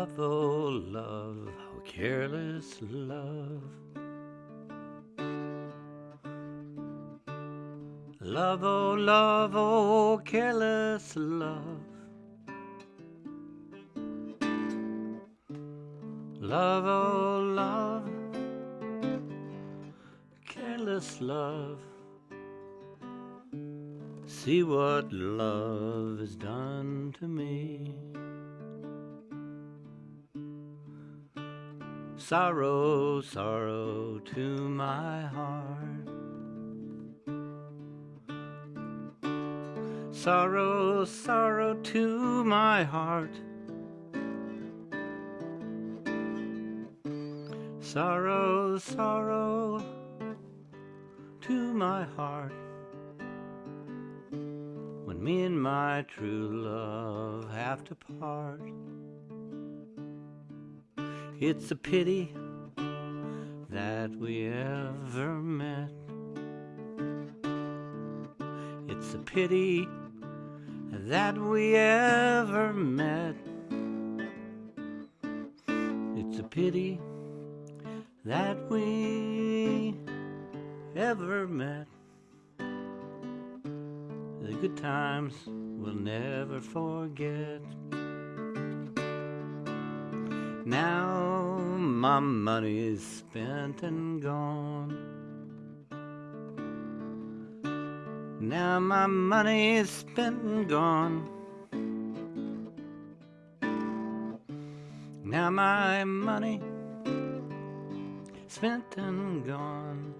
Love, oh love, oh careless love. Love, oh love, oh careless love. Love, oh love, careless love. See what love has done to me. Sorrow, sorrow to my heart. Sorrow, sorrow to my heart. Sorrow, sorrow to my heart. When me and my true love have to part. It's a pity that we ever met. It's a pity that we ever met. It's a pity that we ever met. The good times we'll never forget. Now my money is spent and gone. Now my money is spent and gone. Now my money spent and gone.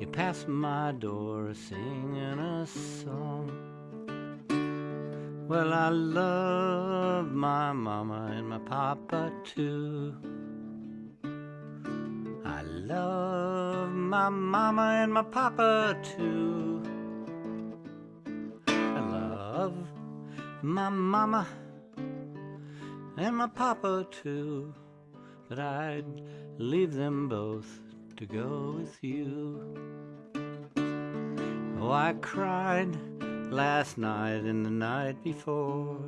You pass my door singing a song. Well, I love my mama and my papa too. I love my mama and my papa too. I love my mama and my papa too. But I'd leave them both to go with you. Oh, I cried last night and the night before.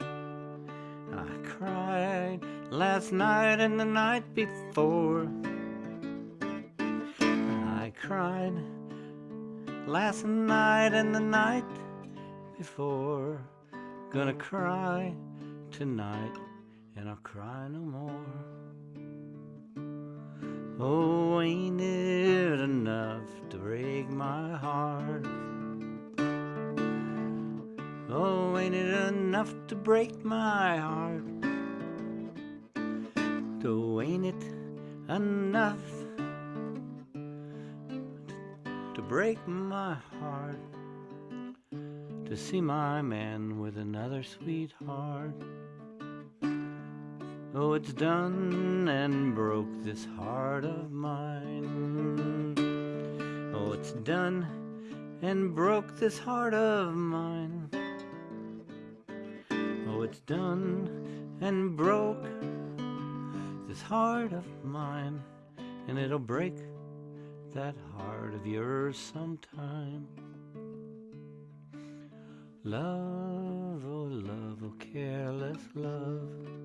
I cried last night and the night before. I cried last night and the night before. Gonna cry tonight and I'll cry no more. Oh, ain't it enough to break my heart? Oh, ain't it enough to break my heart? Oh, ain't it enough to break my heart? To see my man with another sweetheart. Oh, it's done and broke this heart of mine. Oh, it's done and broke this heart of mine. It's done and broke this heart of mine. And it'll break that heart of yours sometime. Love, oh love, oh careless love.